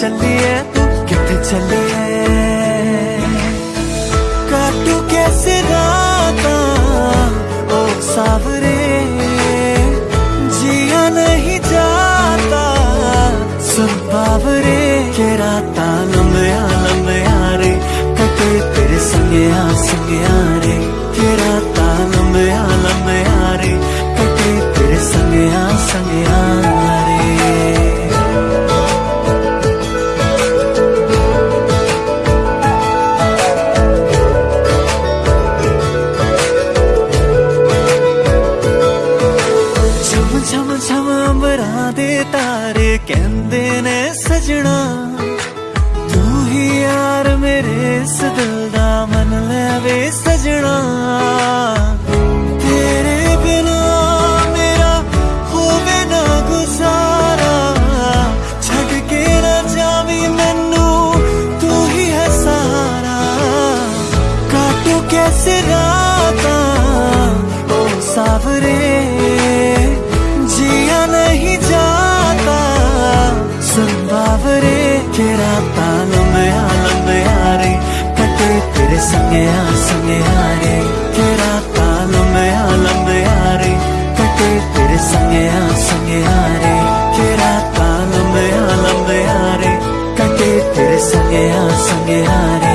कितने चली है संगे आ संगे रे।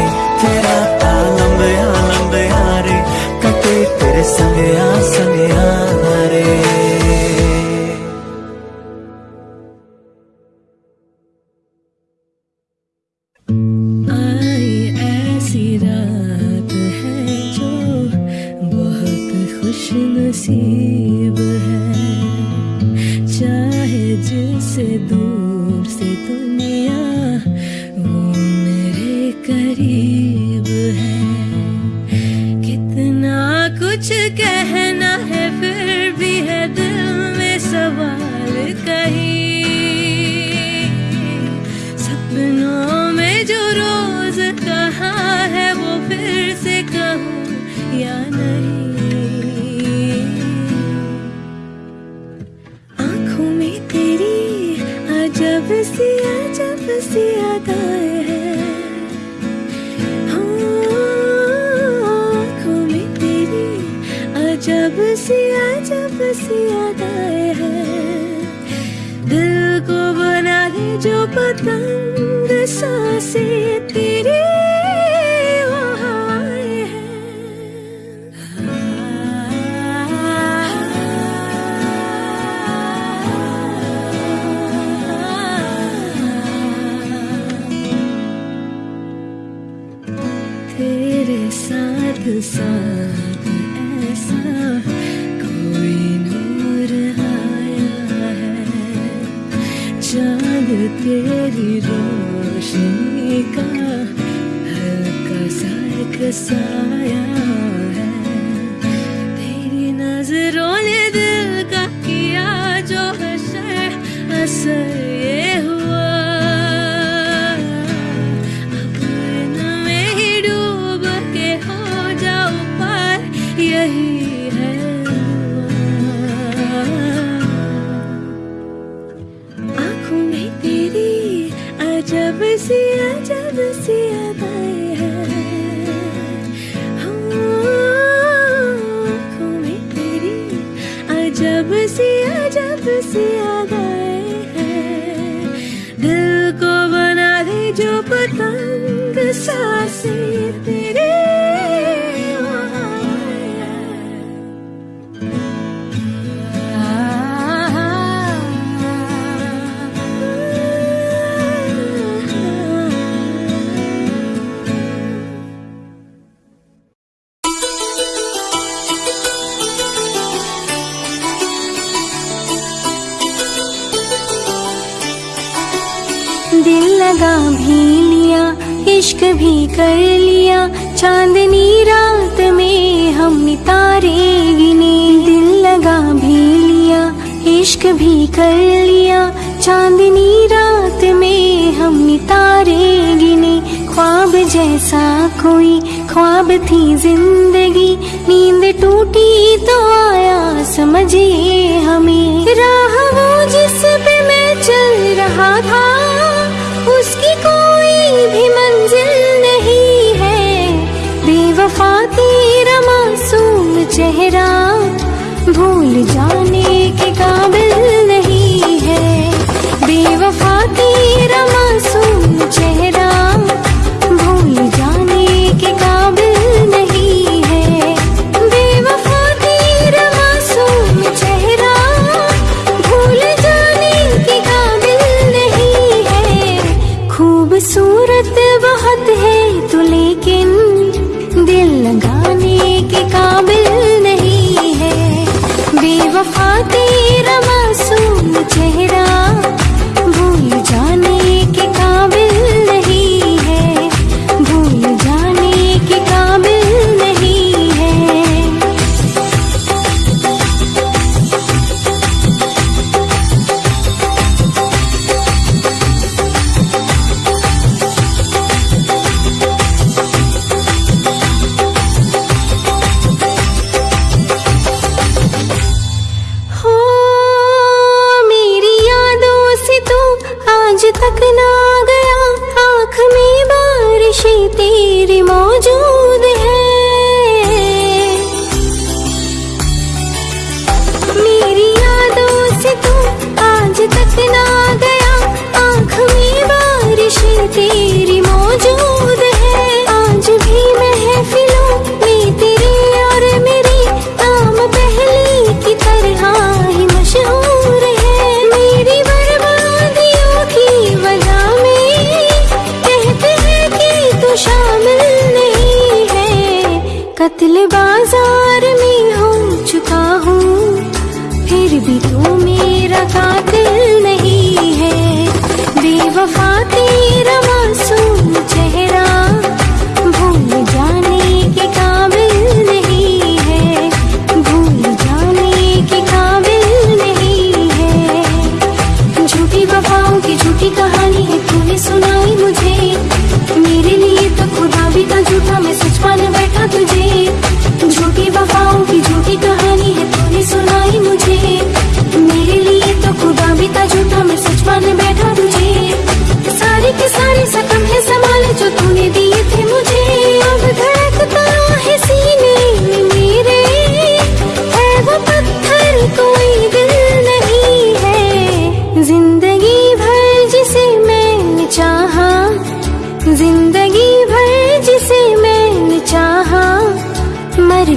जाए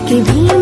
के भी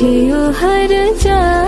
थियो हर जा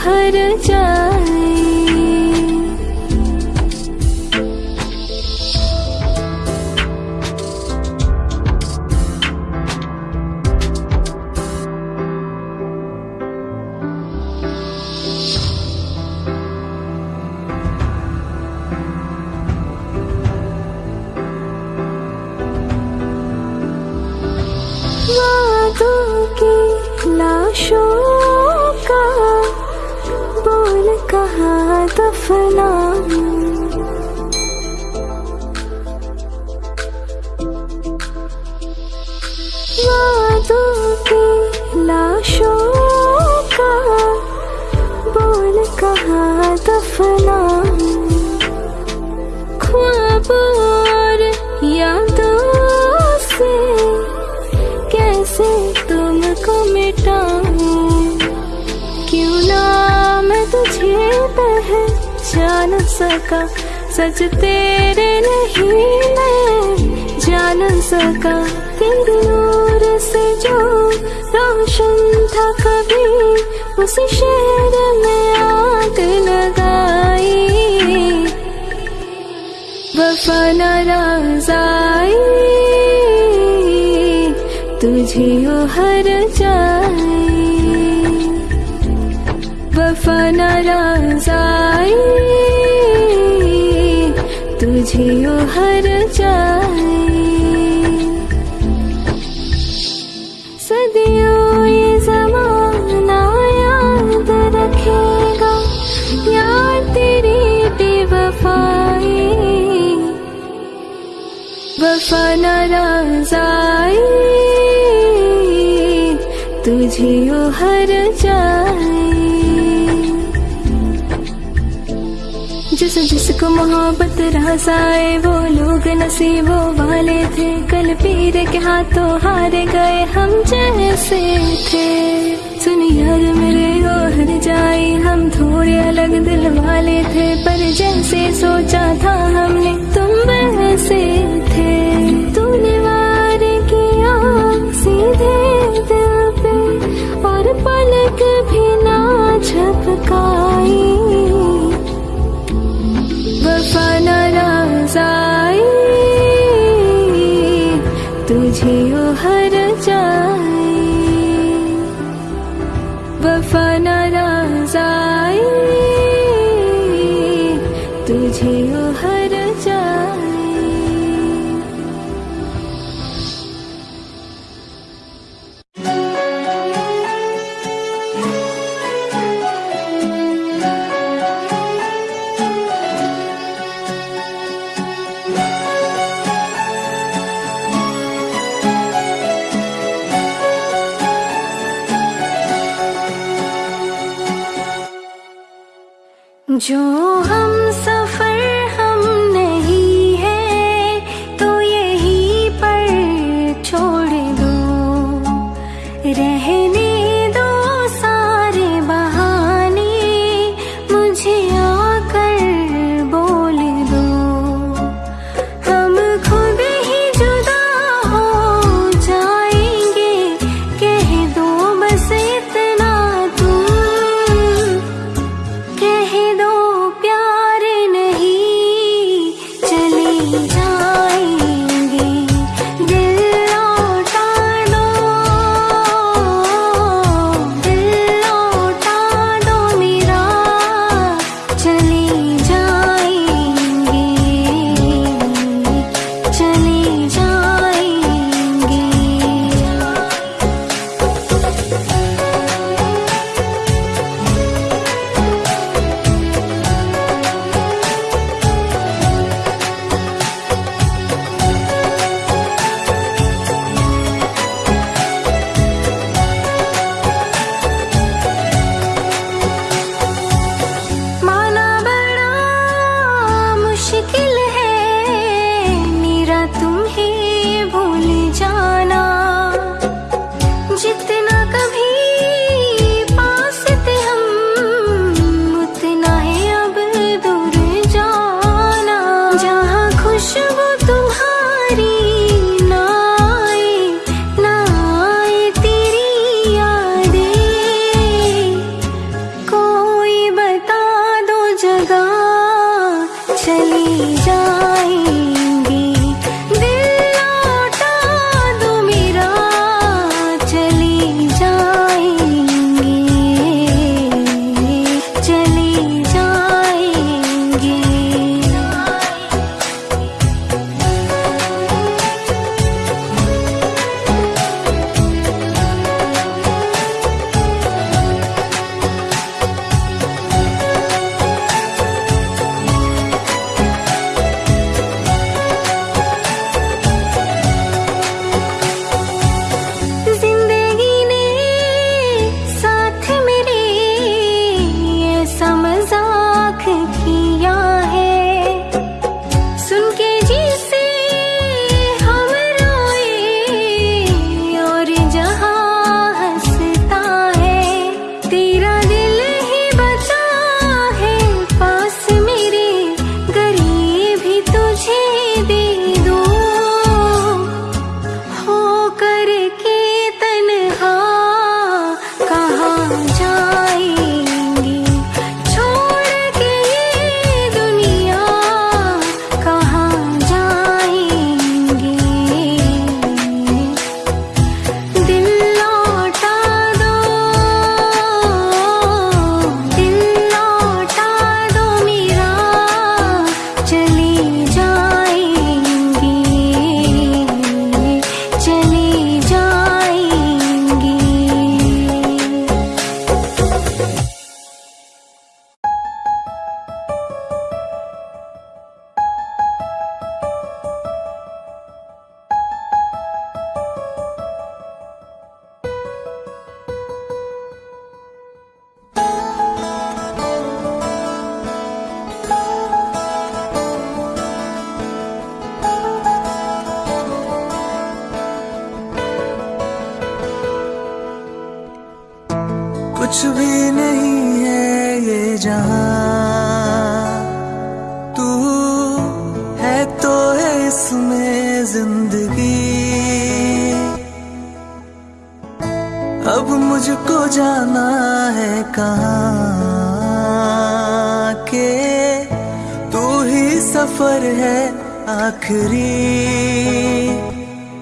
海的 सच तेरे नहीं मैं जान सका तेरे नूर से जो रोशन था कभी उस शहर में आग लगाई। वफा नाराजाई तुझे ओ हर जाए वफा नाराज़ You your heart इश्क मोहब्बत रहसाए वो लोग नसीबों वाले थे। कल पीर के हाथों हार गए, हम जैसे थे। सुन यार मेरे वो हर जाए, हम थोड़े अलग दिल वाले थे, पर जैसे सोचा था हमने, तुम वैसे थे। तूने वार किया सीधे दिल पे, और पलक भी ना झपका। आखिरी,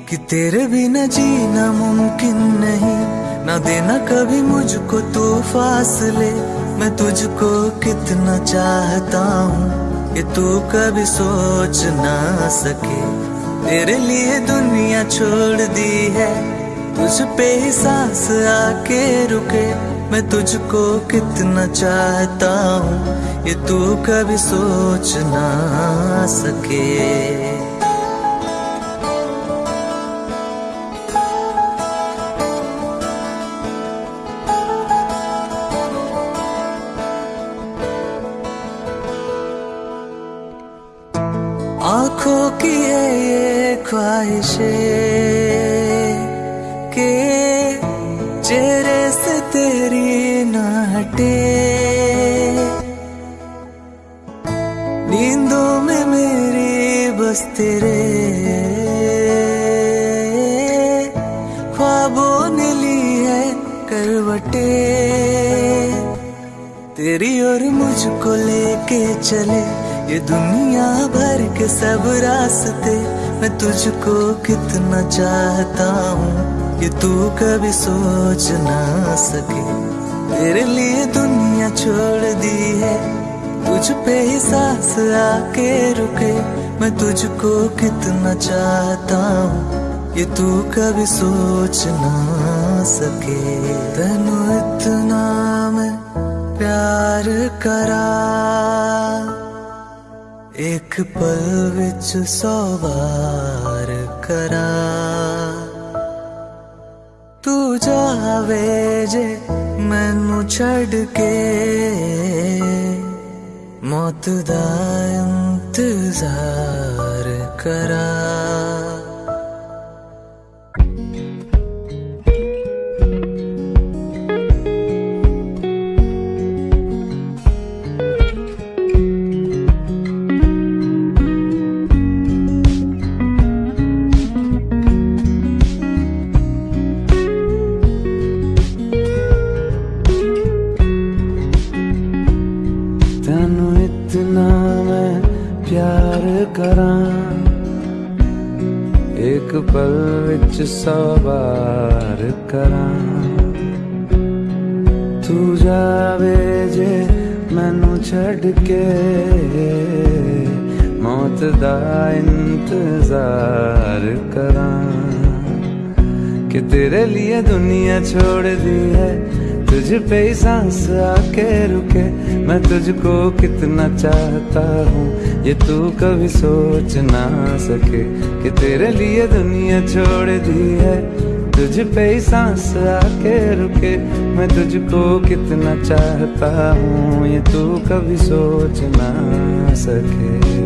कि तेरे बिना जीना मुमकिन नहीं। ना देना कभी मुझको तू फासले। मैं तुझको कितना चाहता हूँ ये तू कभी सोच ना सके। तेरे लिए दुनिया छोड़ दी है, तुझ पे ही सांस आके रुके। मैं तुझको कितना चाहता हूँ ये तू कभी सोच ना सके। ये दुनिया भर के सब रास्ते मैं तुझको कितना चाहता हूँ। ये तू कभी सोच ना सके। तेरे लिए दुनिया छोड़ दी है। तुझ पे ही सांस आके रुके। मैं तुझको कितना चाहता हूँ। ये तू कभी सोच ना सके। तेनू इतना मैं प्यार करा एक पल विच सौ बार करा। तू जावे जे मैनू छड़ के मौत दा इंतज़ार छोड़ दी है। तुझ पे ही सांस आके रुके। मैं तुझको कितना चाहता हूँ, ये तू कभी सोच ना सके कि तेरे लिए दुनिया छोड़ दी है। तुझ पे ही सांस आके रुके। मैं तुझको कितना चाहता हूँ, ये तू कभी सोच ना सके।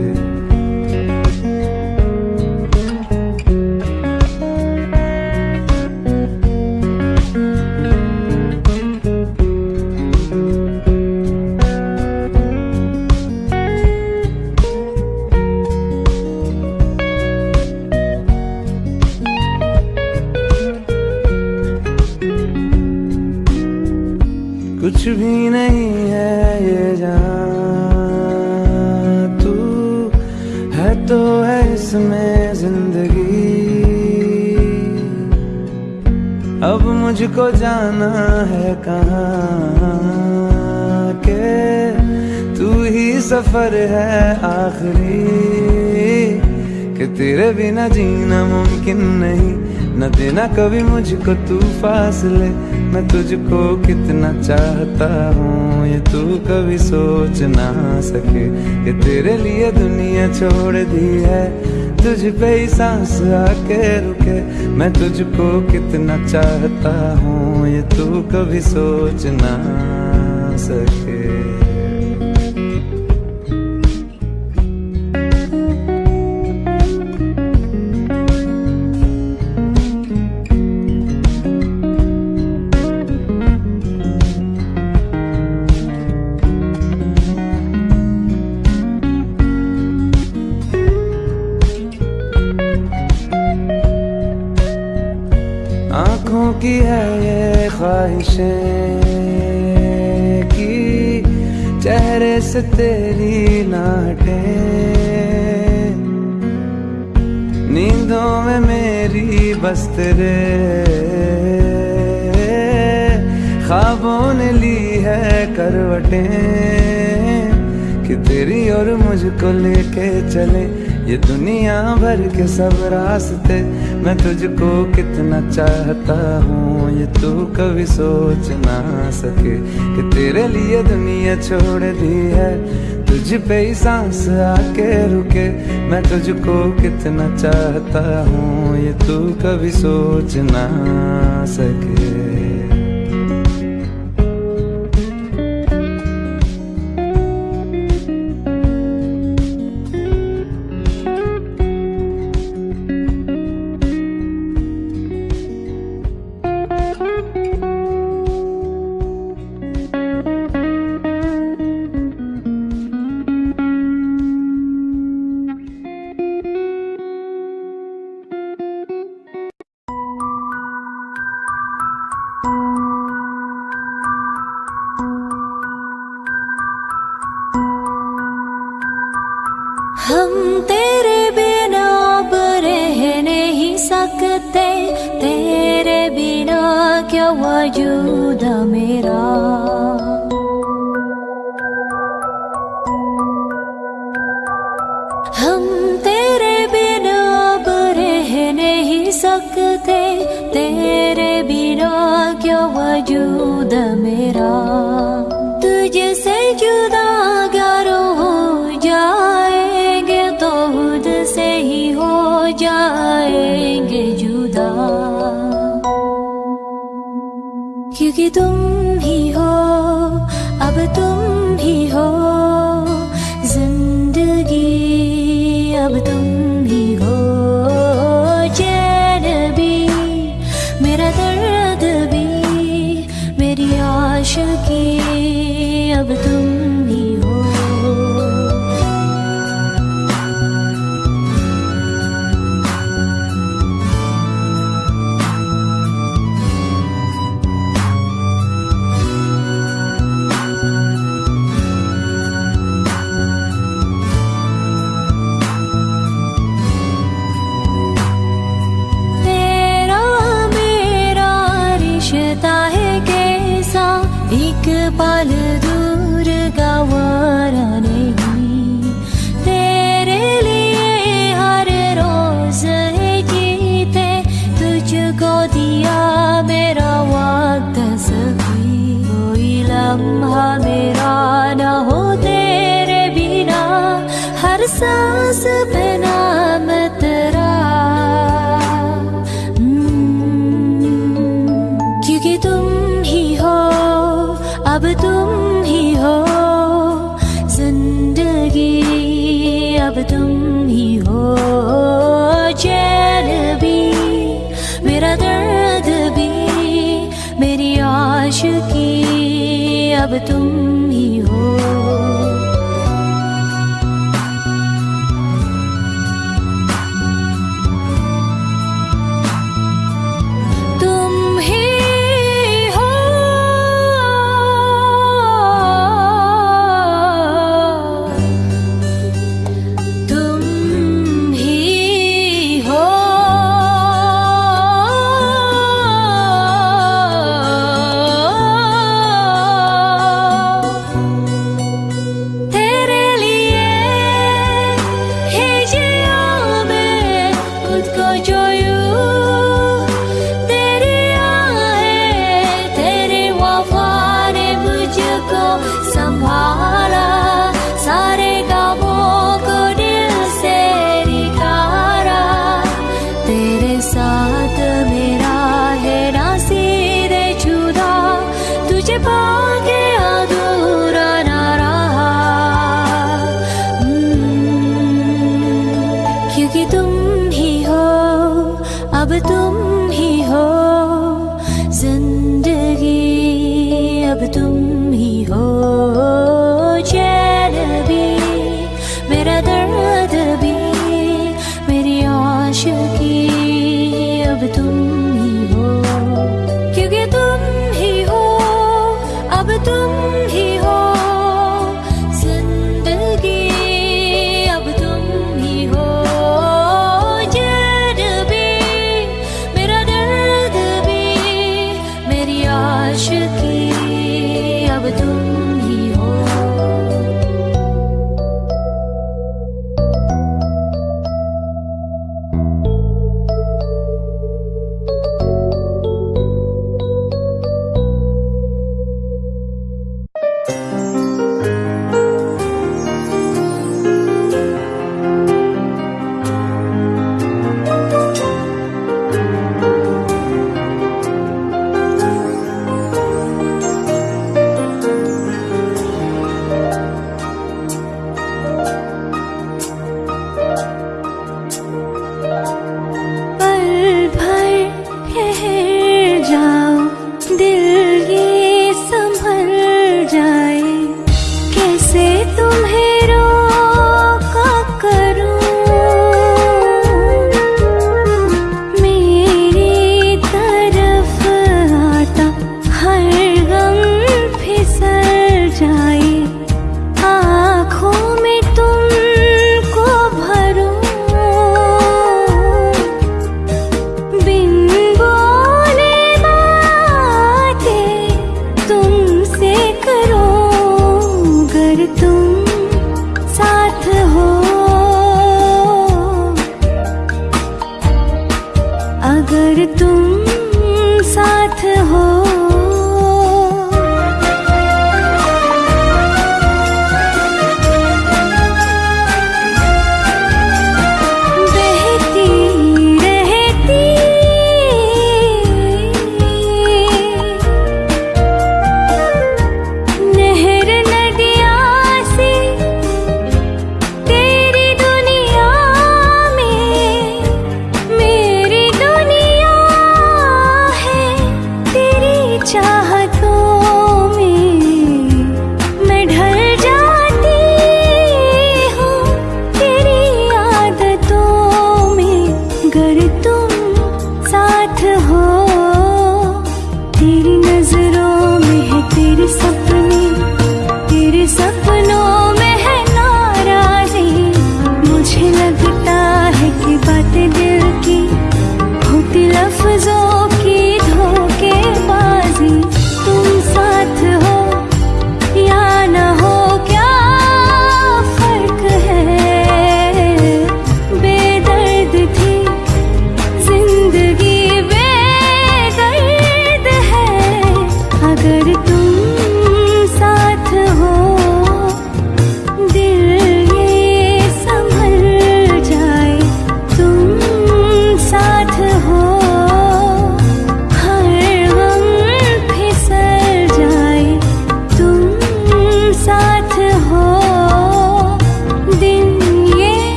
बिना जीना मुमकिन नहीं। न देना कभी मुझको तू फासले मैं तुझको कितना चाहता हूँ, ये तू कभी सोच ना सके। कि तेरे लिए दुनिया छोड़ दी है, तुझ पे ही सांस आके रुके। मैं तुझको कितना चाहता हूँ, ये तू कभी सोच ना सके। तेरी नाटे नींदों में मेरी बस तेरे ख्वाबों ने ली है करवटें, कि तेरी और मुझको लेके चले, ये दुनिया भर के सब रास्ते मैं तुझको कितना चाहता हूँ, ये तू कभी सोच ना सके कि तेरे लिए दुनिया छोड़ दी है। तुझ पे ही सांस आके रुके, मैं तुझको कितना चाहता हूँ, ये तू कभी सोच ना सके। वजूद मेरा। तुझसे जुदा अगर हो जाएँगे तो खुद से ही हो जाएँगे जुदा। क्योंकि तुम भी हो, अब तुम भी हो।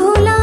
ভোলা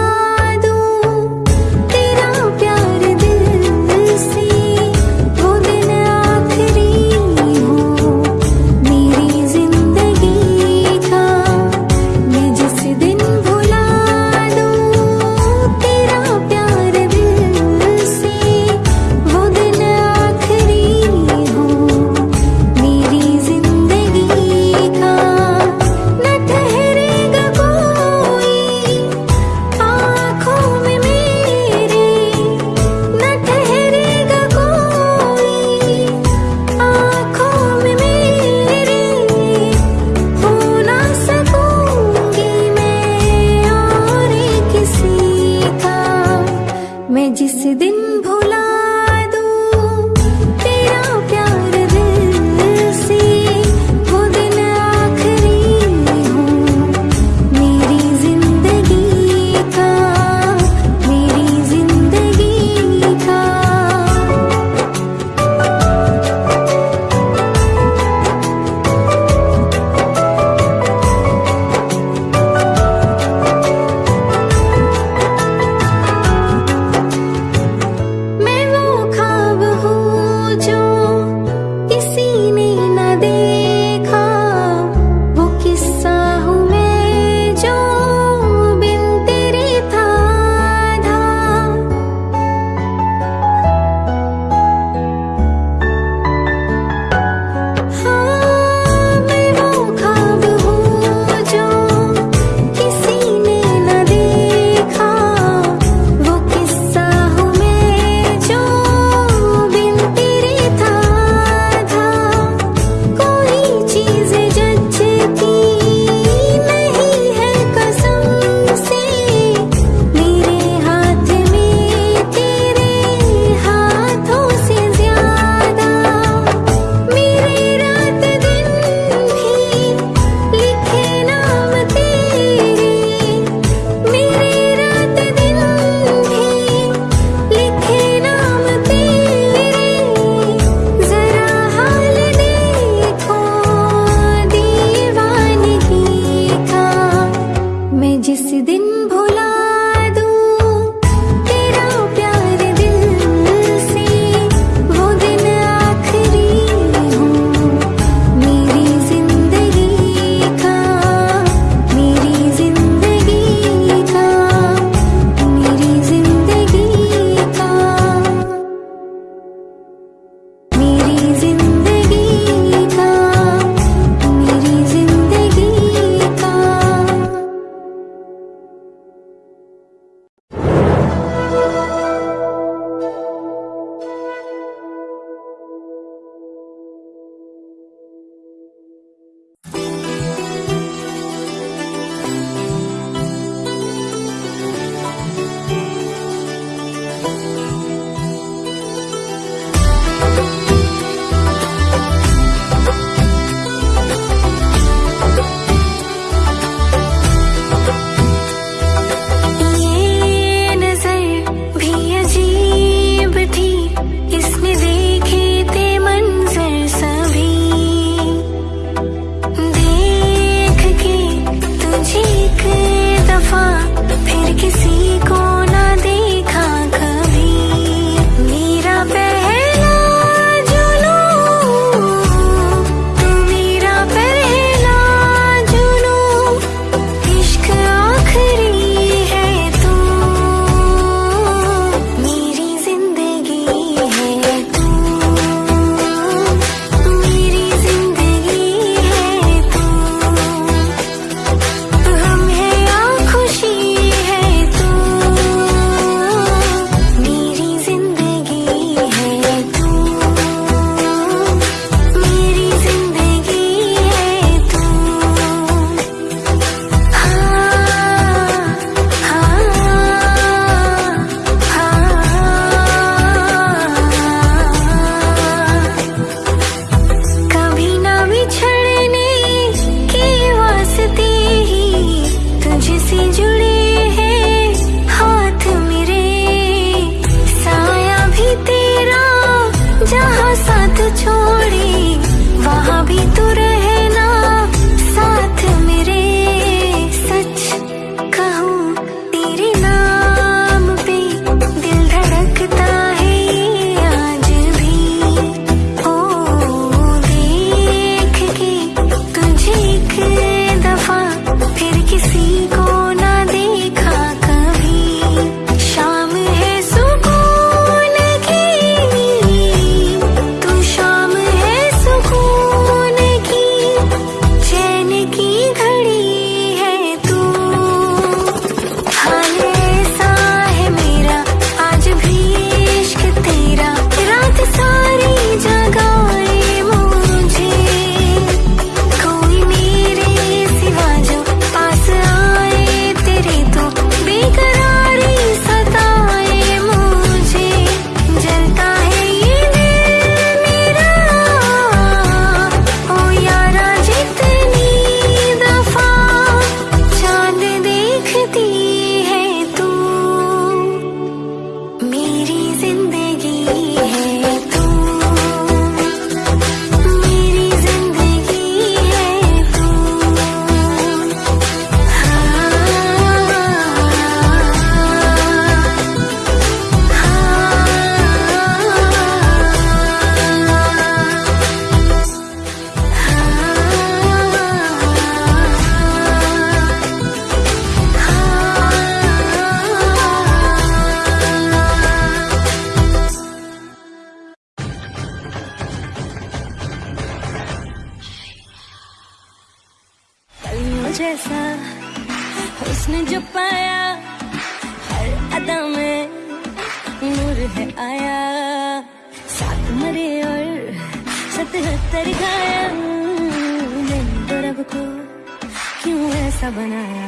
बनाया।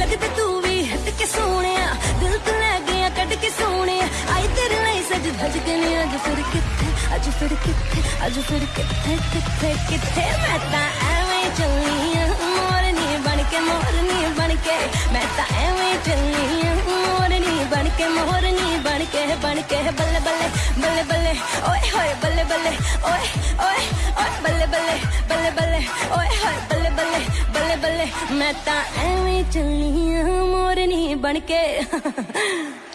लगता तू भी हट के सोने दिल तो लै गया, कट के सोने आई तेरे लिए सज भज के ने अज फिर किथे अज फिर किथे अज फिर किथे किथे किथे मैं तो एवें चली मोर बनके मोरनी बनके, मैं तो एवे चलनी मोरनी बनके मोरनी बनके बनके बल्ले बल्ले बल्ले बल्ले, ओए होए बल्ले बल्ले, ओए ओए ओए बल्ले बल्ले बल्ले बल्ले, ओए होए बल्ले बल्ले बल्ले बल्ले, मैं तो एवे चलनी मोरनी बनके।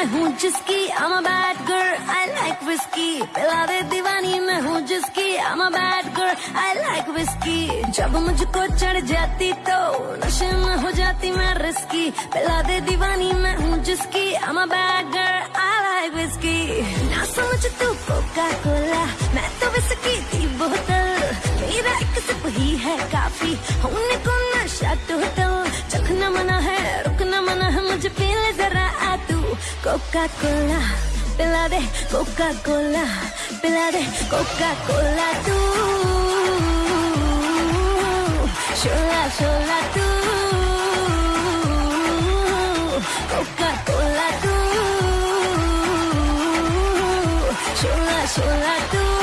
मैं हूँ जिसकी, I'm a bad girl, I like whiskey. पिला दे दीवानी, मैं हूँ जिसकी, I'm a bad girl, I like whiskey. जब मुझको चढ़ जाती तो नशे में हो जाती मैं रिस्की पिला दे दीवानी, मैं हूँ जिसकी, I'm a bad girl, I like whiskey. ना समझ तू कोका कोला मैं तो विस्की की बोतल. मेरा एक सिप ही है काफ़ी. होने को नशा टोटल. चखना मना है, रुकना मना है, मुझे पी ले जरा आ तू कोका कोला पिला दे कोका कोला पिला दे कोका कोला तू शोला शोला तू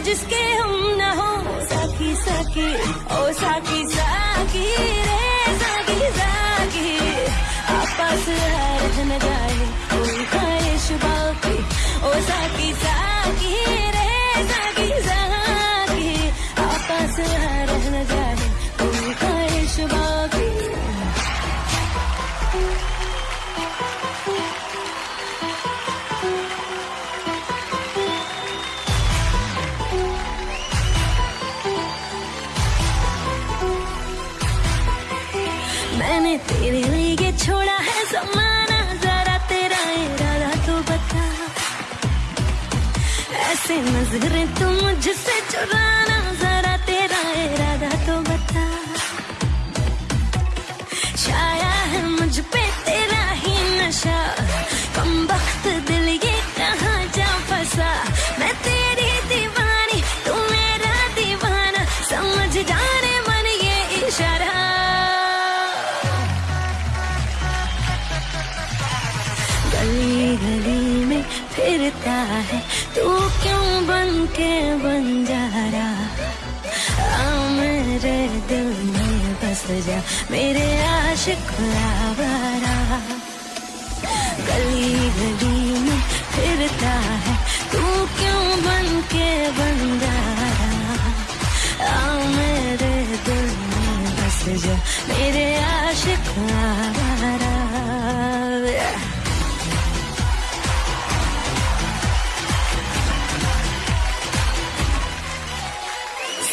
जिसके हम न हो। साकी साकी ओ साकी साकी रे साकी साकी आपस हर न जाए, कोई ओ साकी साकी तेरे लिए छोड़ा है जमाना, जरा तेरा इरादा तो बता। ऐसे नज़रें तू मुझसे चुराना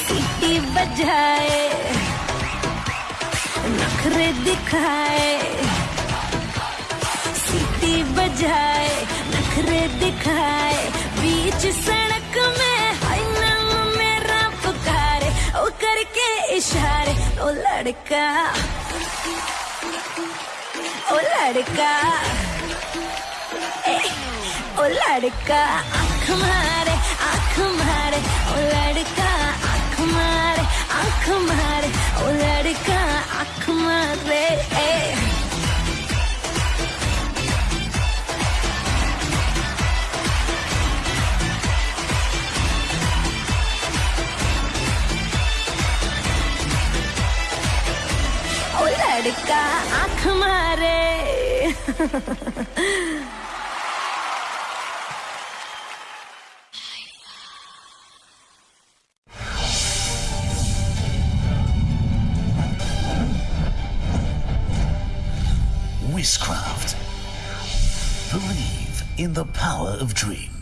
सीटी बजाए नखरे दिखाए। सीटी बजाए, नखरे दिखाए। बीच सड़क में नाम मेरा पुकारे, ओ करके इशारे, ओ लड़का ओ लड़का ओ लड़का, आँख मारे आँख मारे, ओ लड़का मारे लड़का आँख मारे लड़का मारे। Voicecraft. Believe in the power of dreams.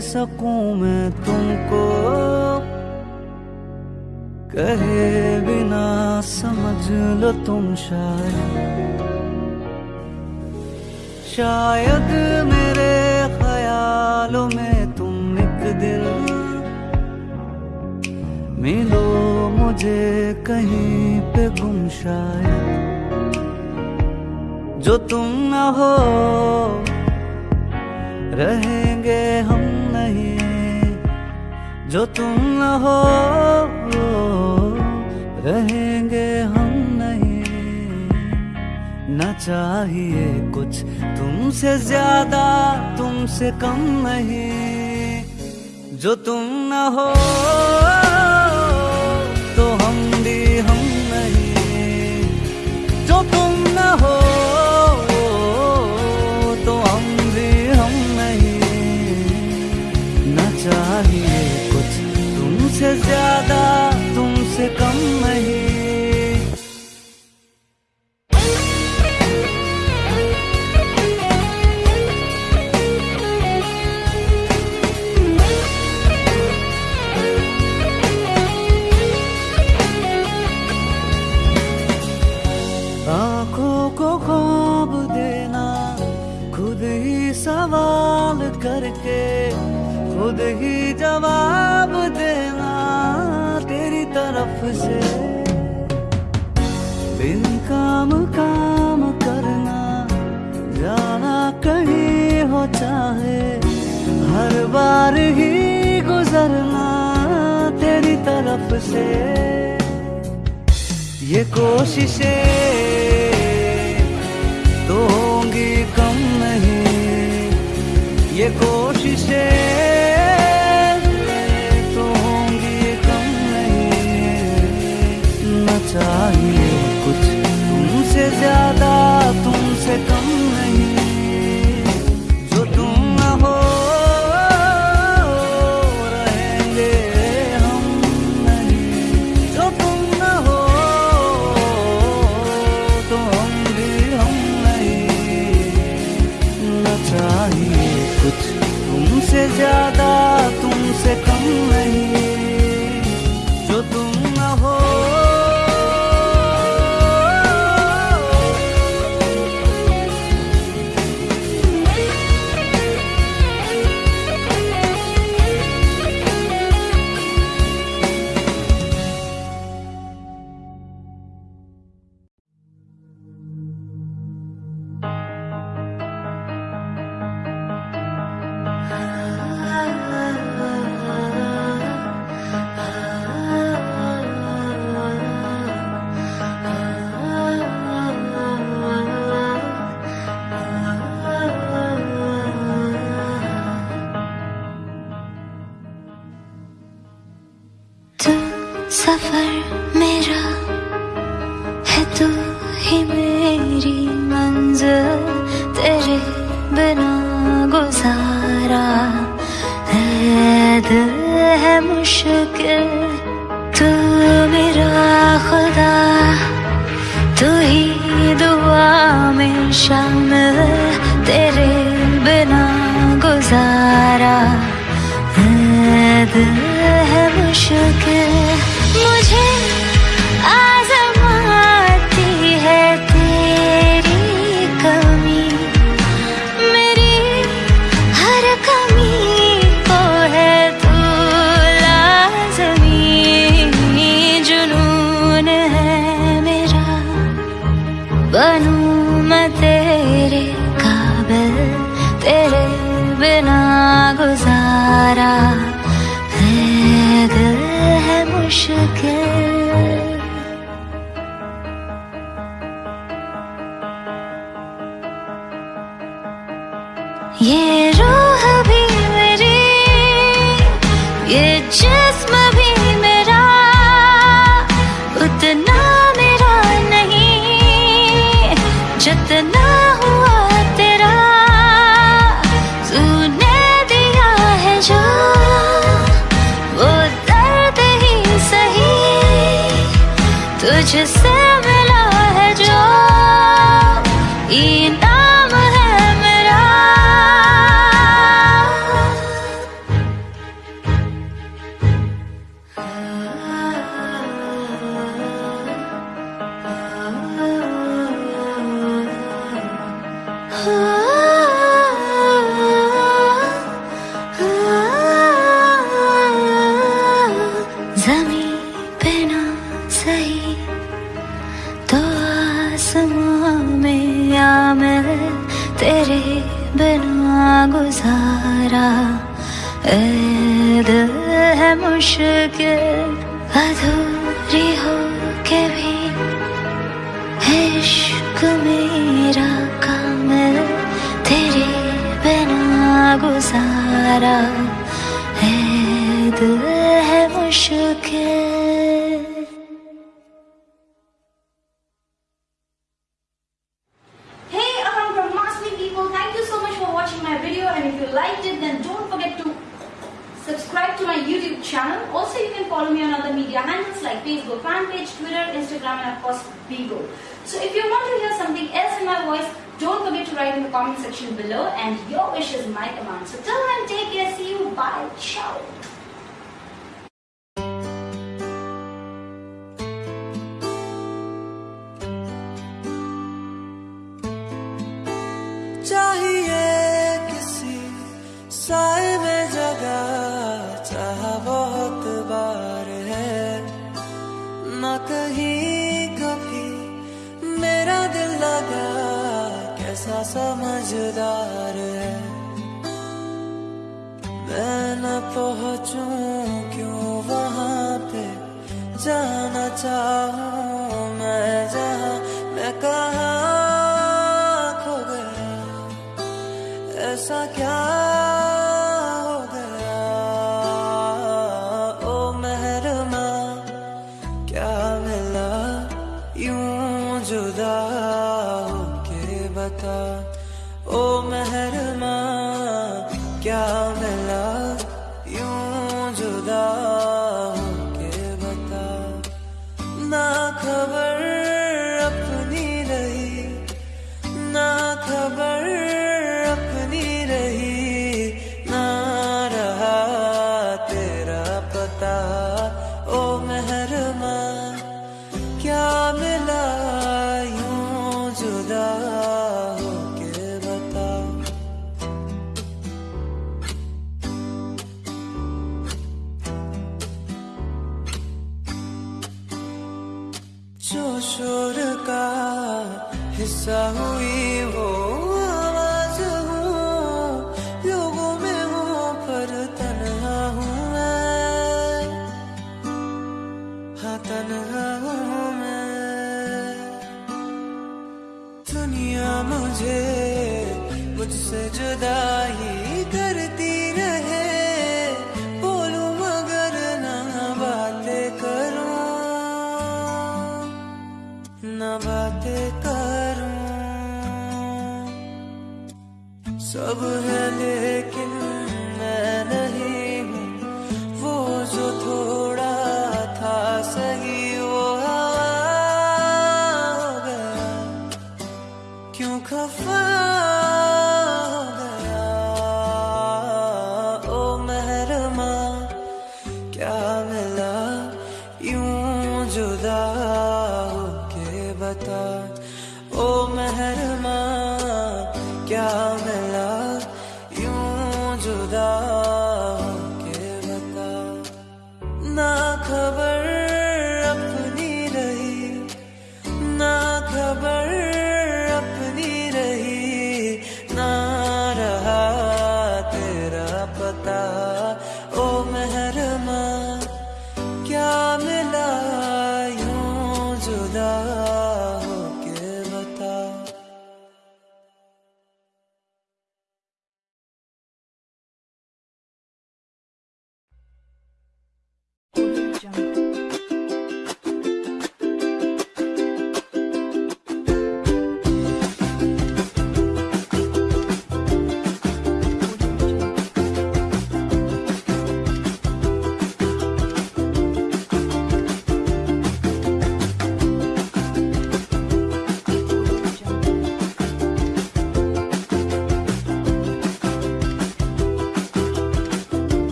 सकूँ मैं तुमको? कहे बिना समझ लो तुम शायद। शायद मेरे ख्यालों में तुम एक दिन मिलो मुझे कहीं पे गुम शायद। जो तुम न हो, रहेंगे हम नहीं जो तुम न हो रहेंगे हम नहीं। न चाहिए कुछ तुमसे ज़्यादा, तुमसे कम नहीं। जो तुम न हो तो हम भी हम नहीं। जो तुम न हो चाहिए कुछ। तुमसे ज़्यादा तुमसे कम सफ़र मेरा है तू ही मेरी मंजिल, तेरे बिना गुजारा है है मुश्किल, तू मेरा खुदा, तू ही दुआ में शामिल, तेरे बिना गुजारा है है मुश्किल। मुझे आजमाती है तेरी कमी। मेरी हर कमी को है तू लाजमी जुनून है मेरा। बनू मैं तेरे काबिल, तेरे बिना गुजारा। आसमां में या मैं तेरे बिना गुजारा। ए है मुश्किल, अधूरी हो के भी। इश्क मेरा कामिल तेरे बिना गुजारा। है दिल है मुश्किल।